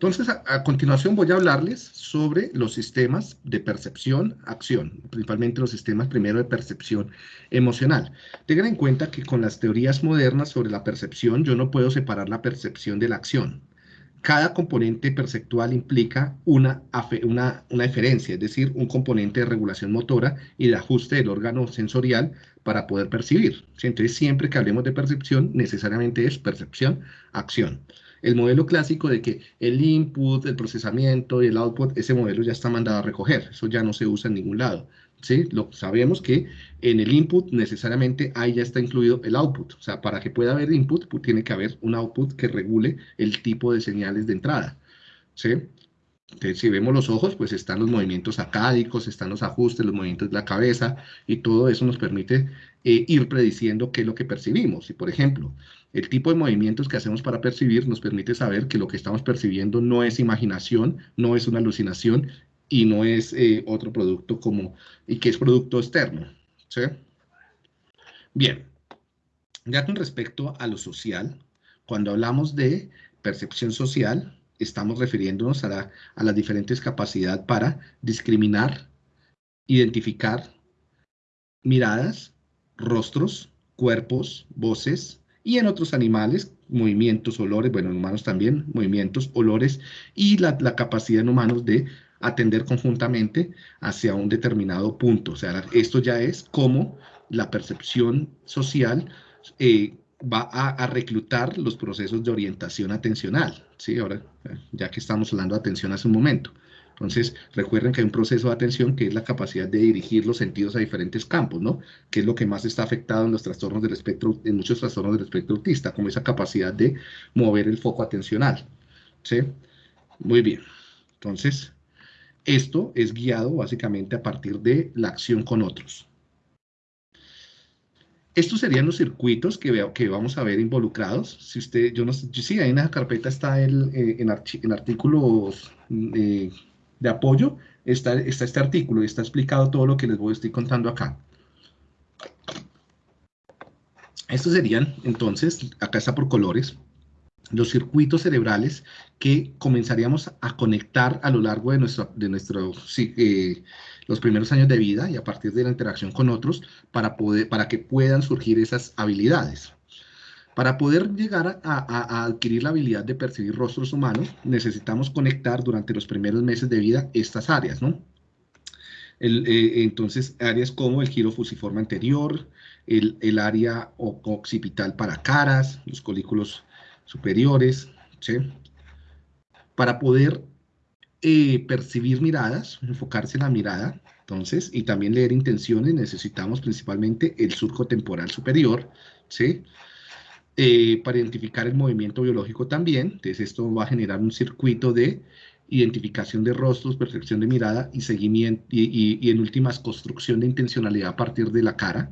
Entonces, a, continuación voy a hablarles sobre los sistemas de percepción, acción, principalmente los sistemas primero de percepción emocional. Tengan en cuenta que con las teorías modernas sobre la percepción, yo no puedo separar la percepción de la acción. Cada componente perceptual implica una, una, una eferencia, es decir, un componente de regulación motora y de ajuste del órgano sensorial para poder percibir. Entonces, siempre que hablemos de percepción, necesariamente es percepción, acción. El modelo clásico de que el input, el procesamiento y el output, ese modelo ya está mandado a recoger, eso ya no se usa en ningún lado. ¿sí? Lo, sabemos que en el input necesariamente ahí ya está incluido el output, o sea, para que pueda haber input, pues, tiene que haber un output que regule el tipo de señales de entrada. ¿sí? Entonces, si vemos los ojos, pues están los movimientos acádicos, están los ajustes, los movimientos de la cabeza, y todo eso nos permite eh, ir prediciendo qué es lo que percibimos. Y, por ejemplo, el tipo de movimientos que hacemos para percibir nos permite saber que lo que estamos percibiendo no es imaginación, no es una alucinación y no es eh, otro producto como, y que es producto externo. Bien, ya con respecto a lo social, cuando hablamos de percepción social, estamos refiriéndonos a, las diferentes capacidades para discriminar, identificar miradas, rostros, cuerpos, voces, y en otros animales, movimientos, olores, bueno, en humanos también, movimientos, olores, y la, capacidad en humanos de atender conjuntamente hacia un determinado punto. O sea, esto ya es como la percepción social eh, va a, reclutar los procesos de orientación atencional, ¿sí? Ahora, ya que estamos hablando de atención hace un momento. Entonces, recuerden que hay un proceso de atención que es la capacidad de dirigir los sentidos a diferentes campos, ¿no? Que es lo que más está afectado en los trastornos del espectro, en muchos trastornos del espectro autista, como esa capacidad de mover el foco atencional, ¿sí? Muy bien. Entonces, esto es guiado básicamente a partir de la acción con otros. Estos serían los circuitos que, veo, que vamos a ver involucrados. Si usted, yo no sé, sí, ahí en la carpeta está el, eh, en, artículos eh, de apoyo, está, está este artículo y está explicado todo lo que les voy a estar contando acá. Estos serían, entonces, acá está por colores, los circuitos cerebrales que comenzaríamos a conectar a lo largo de, nuestro, de eh, los primeros años de vida y a partir de la interacción con otros para, poder, para que puedan surgir esas habilidades. Para poder llegar a, adquirir la habilidad de percibir rostros humanos, necesitamos conectar durante los primeros meses de vida estas áreas, ¿no? Eh, entonces, áreas como el giro fusiforme anterior, el, área occipital para caras, los colículos superiores, ¿sí? Para poder eh, percibir miradas, enfocarse en la mirada, entonces, y también leer intenciones, necesitamos principalmente el surco temporal superior, ¿sí? Eh, para identificar el movimiento biológico también, entonces esto va a generar un circuito de identificación de rostros, percepción de mirada y seguimiento, y, y en últimas construcción de intencionalidad a partir de la cara.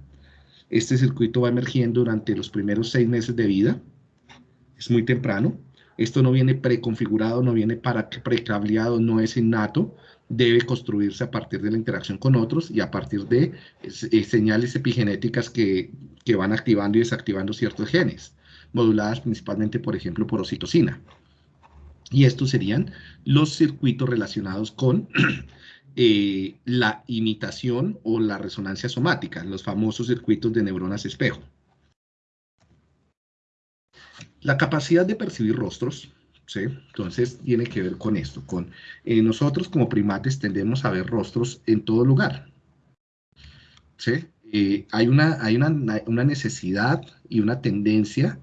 Este circuito va emergiendo durante los primeros seis meses de vida, es muy temprano. Esto no viene preconfigurado, no viene para precableado, no es innato. Debe construirse a partir de la interacción con otros y a partir de eh, señales epigenéticas que, que van activando y desactivando ciertos genes, moduladas principalmente, por ejemplo, por oxitocina. Y estos serían los circuitos relacionados con eh, la imitación o la resonancia somática, los famosos circuitos de neuronas espejo. La capacidad de percibir rostros, ¿sí? Entonces tiene que ver con esto, con eh, nosotros como primates tendemos a ver rostros en todo lugar, ¿sí? Eh, hay una, hay una, una, necesidad y una tendencia,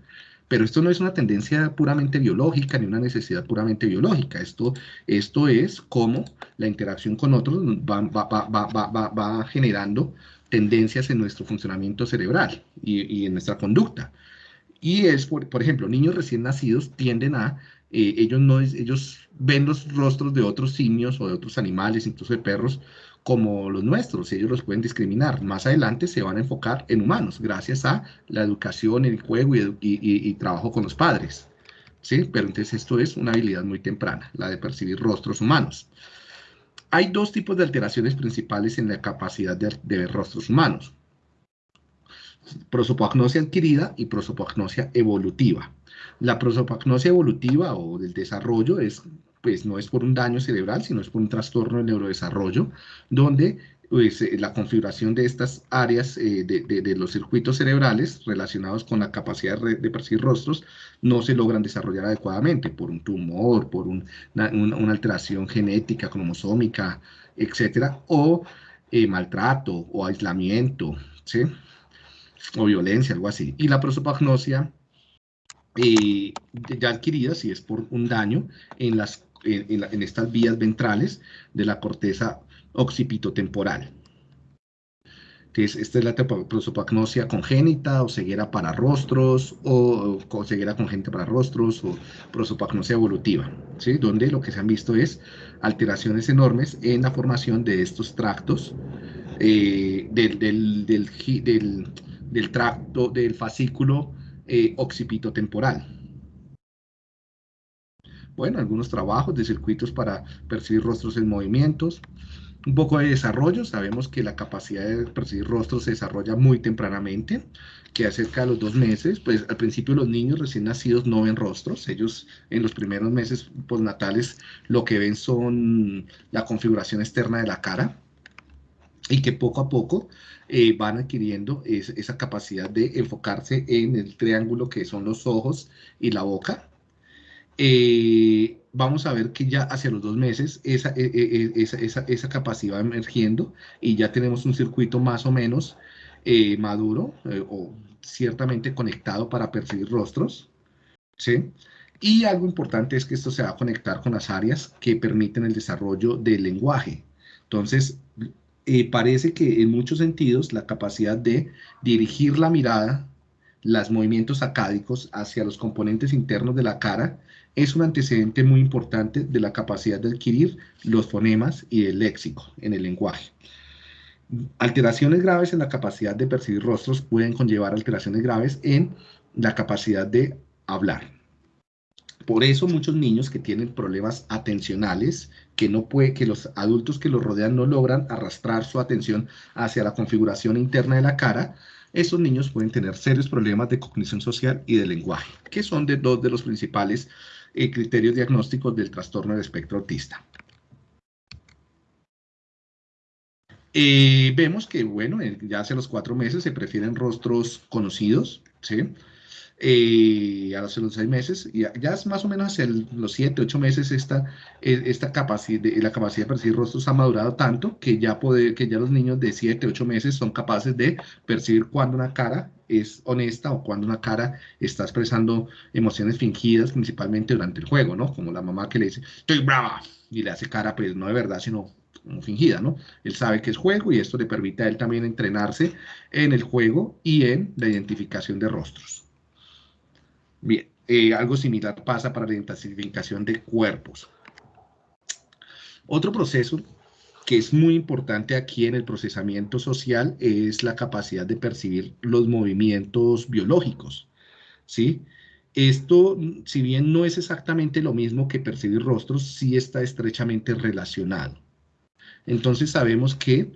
pero esto no es una tendencia puramente biológica ni una necesidad puramente biológica, esto, esto es como la interacción con otros va, va, va, va generando tendencias en nuestro funcionamiento cerebral y, en nuestra conducta. Y es, por, ejemplo, niños recién nacidos tienden a, eh, ellos, no ellos ven los rostros de otros simios o de otros animales, incluso de perros, como los nuestros, ellos los pueden discriminar. Más adelante se van a enfocar en humanos, gracias a la educación, el juego y, trabajo con los padres. ¿Sí? Pero entonces esto es una habilidad muy temprana, la de percibir rostros humanos. Hay dos tipos de alteraciones principales en la capacidad de ver rostros humanos prosopagnosia adquirida y prosopagnosia evolutiva. La prosopagnosia evolutiva o del desarrollo es pues no es por un daño cerebral, sino es por un trastorno de neurodesarrollo, donde pues, eh, la configuración de estas áreas eh, de, los circuitos cerebrales relacionados con la capacidad de percibir rostros no se logran desarrollar adecuadamente por un tumor, por una, alteración genética, cromosómica, etcétera, o eh, maltrato o aislamiento, ¿sí? o violencia, algo así. Y la prosopagnosia ya adquirida, si es por un daño en, las, en estas vías ventrales de la corteza occipitotemporal. Entonces, esta es la prosopagnosia congénita o ceguera para rostros o, ceguera congénita para rostros o prosopagnosia evolutiva, ¿sí? donde lo que se han visto es alteraciones enormes en la formación de estos tractos eh, del, del, del, tracto del fascículo eh, occipitotemporal. Bueno, algunos trabajos de circuitos para percibir rostros en movimientos, un poco de desarrollo, sabemos que la capacidad de percibir rostros se desarrolla muy tempranamente, que acerca de los dos meses, pues al principio los niños recién nacidos no ven rostros, ellos en los primeros meses postnatales lo que ven son la configuración externa de la cara, y que poco a poco eh, van adquiriendo esa capacidad de enfocarse en el triángulo que son los ojos y la boca, eh, vamos a ver que ya hacia los dos meses esa, e, e, e, esa, esa, esa, capacidad va emergiendo y ya tenemos un circuito más o menos eh, maduro eh, o ciertamente conectado para percibir rostros. ¿sí? Y algo importante es que esto se va a conectar con las áreas que permiten el desarrollo del lenguaje. Entonces, parece que en muchos sentidos la capacidad de dirigir la mirada, los movimientos acádicos hacia los componentes internos de la cara es un antecedente muy importante de la capacidad de adquirir los fonemas y el léxico en el lenguaje. Alteraciones graves en la capacidad de percibir rostros pueden conllevar alteraciones graves en la capacidad de hablar. Por eso muchos niños que tienen problemas atencionales, que, no puede, que los adultos que los rodean no logran arrastrar su atención hacia la configuración interna de la cara, esos niños pueden tener serios problemas de cognición social y de lenguaje, que son de dos de los principales eh, criterios diagnósticos del trastorno del espectro autista. Eh, vemos que, bueno, ya hace los cuatro meses se prefieren rostros conocidos, ¿sí? Eh, hace los seis meses, y ya es más o menos hacia los siete, ocho meses esta, e, esta capacidad, la capacidad de percibir rostros ha madurado tanto que ya, puede, que ya los niños de siete, ocho meses son capaces de percibir cuando una cara es honesta o cuando una cara está expresando emociones fingidas, principalmente durante el juego, ¿no? Como la mamá que le dice, estoy brava, y le hace cara, pues no de verdad, sino fingida, ¿no? Él sabe que es juego y esto le permite a él también entrenarse en el juego y en la identificación de rostros. Bien, eh, algo similar pasa para la identificación de cuerpos. Otro proceso que es muy importante aquí en el procesamiento social es la capacidad de percibir los movimientos biológicos, ¿sí? Esto, si bien no es exactamente lo mismo que percibir rostros, sí está estrechamente relacionado. Entonces sabemos que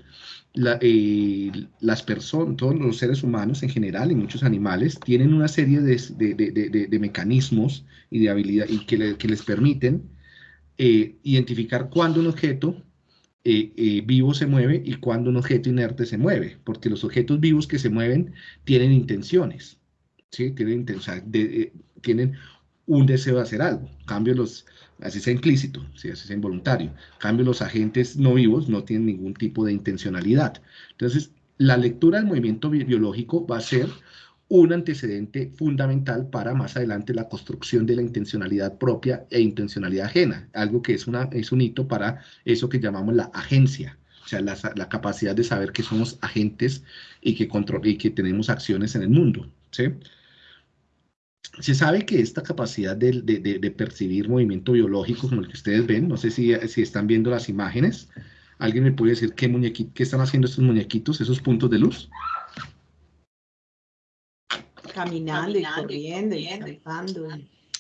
eh, las personas, todos los seres humanos en general y muchos animales tienen una serie de, mecanismos y de habilidad y que, les permiten eh, identificar cuándo un objeto eh, vivo se mueve y cuándo un objeto inerte se mueve, porque los objetos vivos que se mueven tienen intenciones, ¿sí? tienen, tienen un deseo de hacer algo. En cambio, los, así sea implícito, así sea involuntario. En cambio, los agentes no vivos no tienen ningún tipo de intencionalidad. Entonces, la lectura del movimiento biológico va a ser un antecedente fundamental para más adelante la construcción de la intencionalidad propia e intencionalidad ajena, algo que es, una, es un hito para eso que llamamos la agencia, o sea, la, la capacidad de saber que somos agentes y que, control, y que tenemos acciones en el mundo. ¿sí? Se sabe que esta capacidad de, percibir movimiento biológico, como el que ustedes ven, no sé si, si están viendo las imágenes, ¿alguien me puede decir qué, qué están haciendo estos muñequito, esos puntos de luz? Caminando, y corriendo y saltando.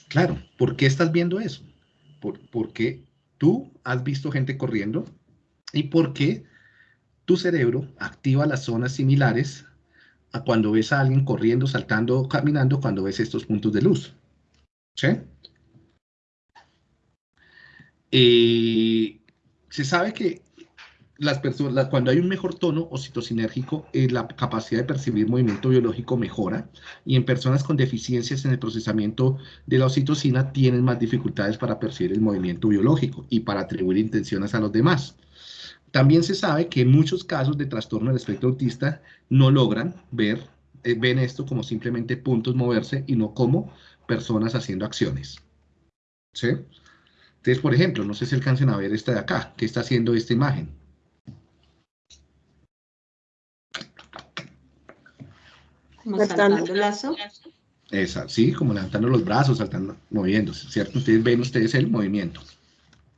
Claro, ¿por qué estás viendo eso? Por, porque tú has visto gente corriendo y porque tu cerebro activa las zonas similares a cuando ves a alguien corriendo, saltando, caminando, cuando ves estos puntos de luz. ¿Sí? Eh, se sabe que las personas, cuando hay un mejor tono ocitocinérgico, eh, la capacidad de percibir movimiento biológico mejora y en personas con deficiencias en el procesamiento de la oxitocina tienen más dificultades para percibir el movimiento biológico y para atribuir intenciones a los demás. También se sabe que en muchos casos de trastorno del espectro autista no logran ver, eh, ven esto como simplemente puntos moverse y no como personas haciendo acciones. ¿Sí? Entonces, por ejemplo, no sé si alcancen a ver esta de acá, ¿qué está haciendo esta imagen? Como saltando el lazo. Esa, sí, como levantando los brazos, saltando, moviéndose, ¿cierto? Ustedes ven ustedes el movimiento.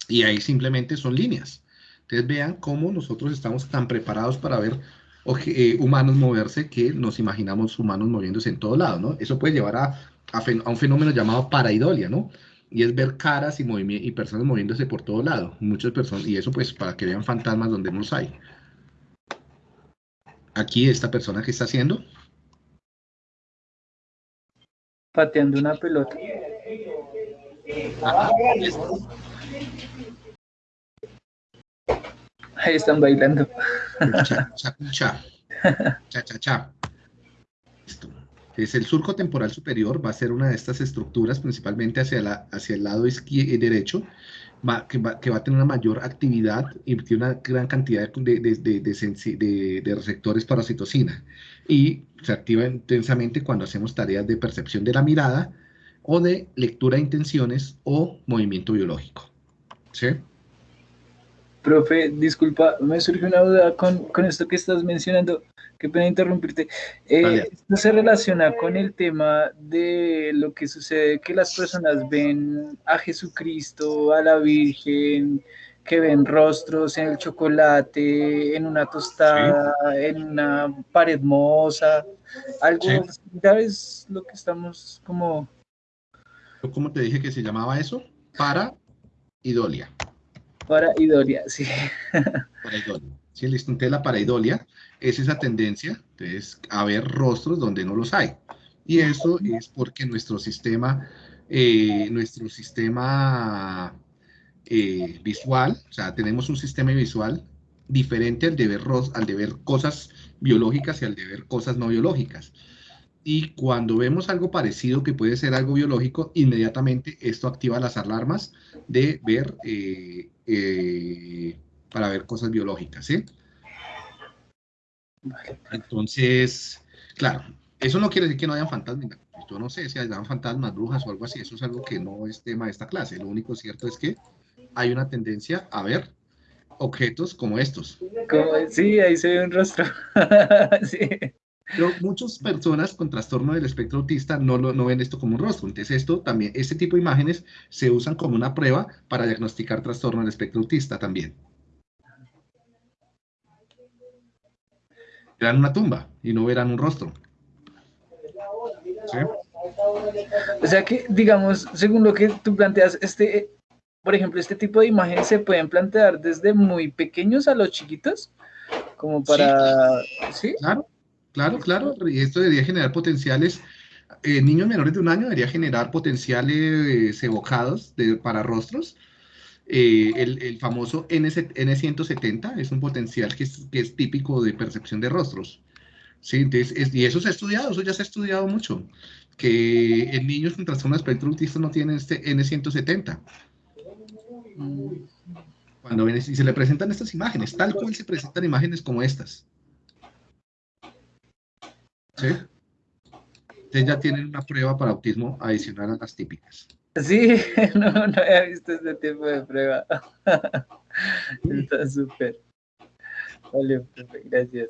Y ahí simplemente son líneas. Ustedes vean cómo nosotros estamos tan preparados para ver eh, humanos moverse que nos imaginamos humanos moviéndose en todo lado, ¿no? Eso puede llevar a, a, un fenómeno llamado paraidolia, ¿no? Y es ver caras y, y personas moviéndose por todo lado, muchas personas, y eso pues para que vean fantasmas donde no los hay. Aquí esta persona que está haciendo. Pateando una pelota. Ah, Ahí están bailando. Cha, cha, cha. Cha, cha, cha. Es el surco temporal superior, va a ser una de estas estructuras, principalmente hacia, la, hacia el lado izquierdo, derecho, que, va, que, va, a tener una mayor actividad y tiene una gran cantidad de, de, de, de receptores para citocina. Y se activa intensamente cuando hacemos tareas de percepción de la mirada o de lectura de intenciones o movimiento biológico. ¿Sí? Profe, disculpa, me surge una duda con, con esto que estás mencionando. Qué pena interrumpirte. Eh, esto se relaciona con el tema de lo que sucede que las personas ven a Jesucristo, a la Virgen, que ven rostros en el chocolate, en una tostada, en una pared moza. Algo similar es lo que estamos como. ¿Cómo te dije que se llamaba eso? Para idolia. Paraidolia, sí. Paraidolia. Sí, el instante de la paraidolia es esa tendencia entonces, a ver rostros donde no los hay. Y eso es porque nuestro sistema, eh, nuestro sistema eh, visual, o sea, tenemos un sistema visual diferente al de, ver, al de ver cosas biológicas y al de ver cosas no biológicas. Y cuando vemos algo parecido que puede ser algo biológico, inmediatamente esto activa las alarmas de ver eh, eh, para ver cosas biológicas, ¿sí? Entonces, claro, eso no quiere decir que no hayan fantasmas. Yo no sé si hayan fantasmas, brujas o algo así, eso es algo que no es tema de esta clase. Lo único cierto es que hay una tendencia a ver objetos como estos. sí, ahí se ve un rostro. sí. Pero muchas personas con trastorno del espectro autista no, lo, no ven esto como un rostro. Entonces, esto también, este tipo de imágenes se usan como una prueba para diagnosticar trastorno del espectro autista también. Verán una tumba y no verán un rostro. O sea que, digamos, según lo que tú planteas, este, por ejemplo, este tipo de imágenes se pueden plantear desde muy pequeños a los chiquitos, como para... ¿Sí? Claro, Claro, claro, y esto debería generar potenciales, eh, niños menores de un año debería generar potenciales evocados de, para rostros. Eh, el, famoso N, 170 es un potencial que es, típico de percepción de rostros. Sí, y eso se ha estudiado, eso ya se ha estudiado mucho, que en niños con trastorno de espectro autista no tienen este N170. Cuando ven, y se le presentan estas imágenes, tal cual se presentan imágenes como estas. ¿Sí? Ustedes ya tienen una prueba para autismo adicional a las típicas. Sí, no, no había visto ese tipo de prueba. Está súper. Vale, gracias.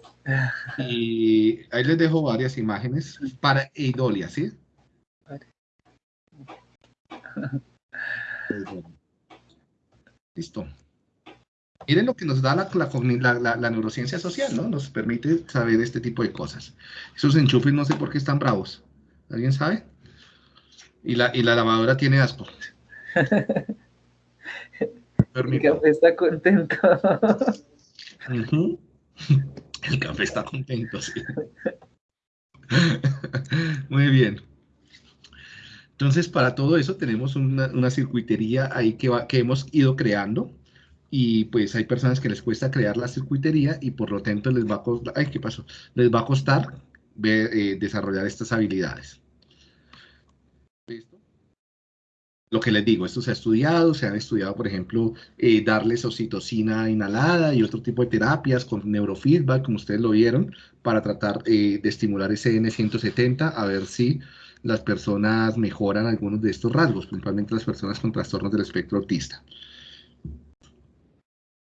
Y ahí les dejo varias imágenes para eidolia, ¿sí? Listo. Miren lo que nos da la, neurociencia social, ¿no? Nos permite saber este tipo de cosas. Esos enchufes no sé por qué están bravos. ¿Alguien sabe? Y la, y la lavadora tiene asco. El café está contento. El café está contento, sí. Muy bien. Entonces, para todo eso tenemos una, circuitería ahí que, que hemos ido creando y pues hay personas que les cuesta crear la circuitería y por lo tanto les va a costar, ay, ¿qué pasó? Les va a costar eh, desarrollar estas habilidades. Lo que les digo, esto se ha estudiado, se han estudiado, por ejemplo, eh, darles oxitocina inhalada y otro tipo de terapias con neurofeedback, como ustedes lo vieron, para tratar eh, de estimular ese N170, a ver si las personas mejoran algunos de estos rasgos, principalmente las personas con trastornos del espectro autista.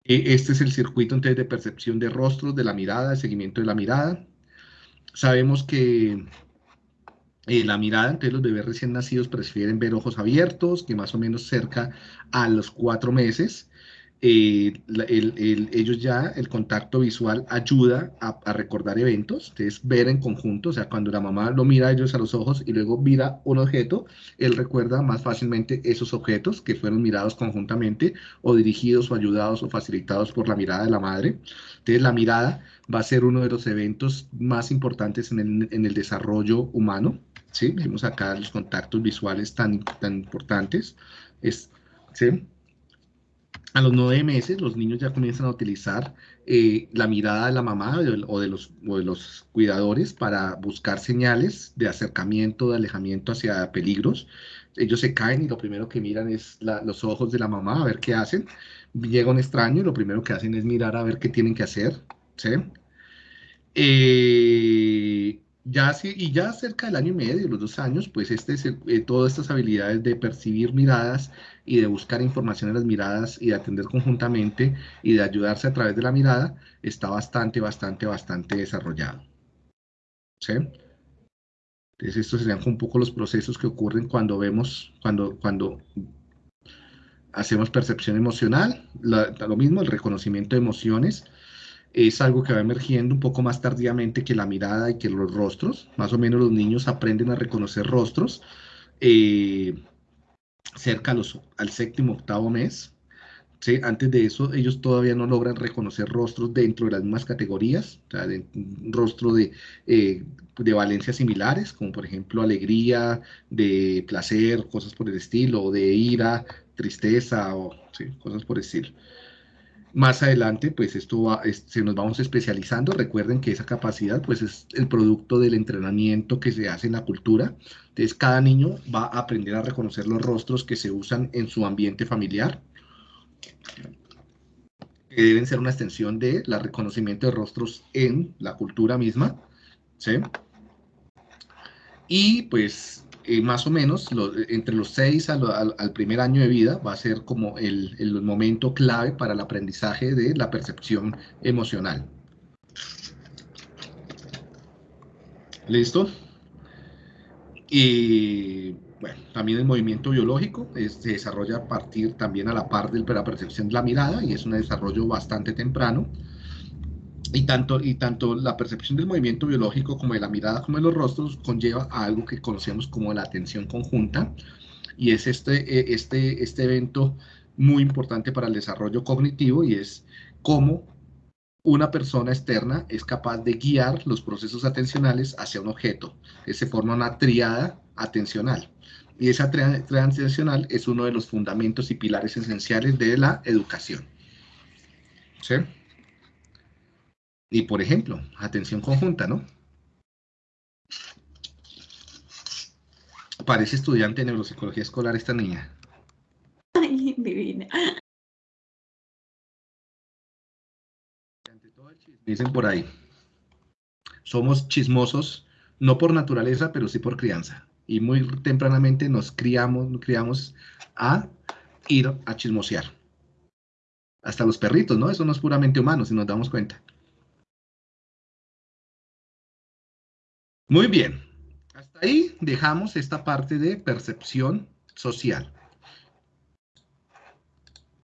E, este es el circuito entonces de percepción de rostros, de la mirada, de seguimiento de la mirada. Sabemos que eh, la mirada, entonces los bebés recién nacidos prefieren ver ojos abiertos, que más o menos cerca a los cuatro meses. Eh, ellos ya, el contacto visual ayuda a, recordar eventos, entonces ver en conjunto, o sea, cuando la mamá lo mira a ellos a los ojos y luego mira un objeto, él recuerda más fácilmente esos objetos que fueron mirados conjuntamente o dirigidos o ayudados o facilitados por la mirada de la madre. Entonces la mirada va a ser uno de los eventos más importantes en el, en el desarrollo humano, ¿sí? Vemos acá los contactos visuales tan, tan importantes, es, ¿sí? A los nueve meses los niños ya comienzan a utilizar eh, la mirada de la mamá o de, los, de, los, cuidadores para buscar señales de acercamiento, de alejamiento hacia peligros. Ellos se caen y lo primero que miran es los ojos de la mamá a ver qué hacen. Llega un extraño y lo primero que hacen es mirar a ver qué tienen que hacer. ¿sí? Eh, ya y ya cerca del año y medio, los dos años, pues este, eh, todas estas habilidades de percibir miradas y de buscar información en las miradas y de atender conjuntamente y de ayudarse a través de la mirada, está bastante, bastante, bastante desarrollado. ¿Sí? Entonces estos serían un poco los procesos que ocurren cuando vemos, cuando, cuando hacemos percepción emocional, lo mismo, el reconocimiento de emociones, es algo que va emergiendo un poco más tardíamente que la mirada y que los rostros. Más o menos los niños aprenden a reconocer rostros eh, cerca los, al séptimo, octavo mes. ¿sí? Antes de eso, ellos todavía no logran reconocer rostros dentro de las mismas categorías, o de, rostro de, eh, de valencias similares, como por ejemplo alegría, de placer, cosas por el estilo, de ira, tristeza, o cosas por el estilo. Más adelante, pues esto va, se nos vamos especializando. Recuerden que esa capacidad, pues es el producto del entrenamiento que se hace en la cultura. Entonces, cada niño va a aprender a reconocer los rostros que se usan en su ambiente familiar, que deben ser una extensión de la reconocimiento de rostros en la cultura misma, ¿sí? Y pues eh, más o menos entre los 6 al, primer año de vida va a ser como el, momento clave para el aprendizaje de la percepción emocional. ¿Listo? Y bueno, también el movimiento biológico se desarrolla a partir también a la par de la percepción de la mirada y es un desarrollo bastante temprano. Y tanto, y tanto la percepción del movimiento biológico como de la mirada como de los rostros conlleva a algo que conocemos como la atención conjunta y es este, e, este, este evento muy importante para el desarrollo cognitivo y es cómo una persona externa es capaz de guiar los procesos atencionales hacia un objeto, se forma una triada atencional. Y esa triada atencional es uno de los fundamentos y pilares esenciales de la educación. ¿Sí? Y por ejemplo, atención conjunta, ¿no? Parece estudiante de neuropsicología escolar esta niña. Ay, divina. Dicen por ahí. Somos chismosos, no por naturaleza, pero sí por crianza. Y muy tempranamente nos criamos, nos criamos a ir a chismosear. Hasta los perritos, ¿no? Eso no es puramente humano, si nos damos cuenta. Muy bien, hasta ahí dejamos esta parte de percepción social.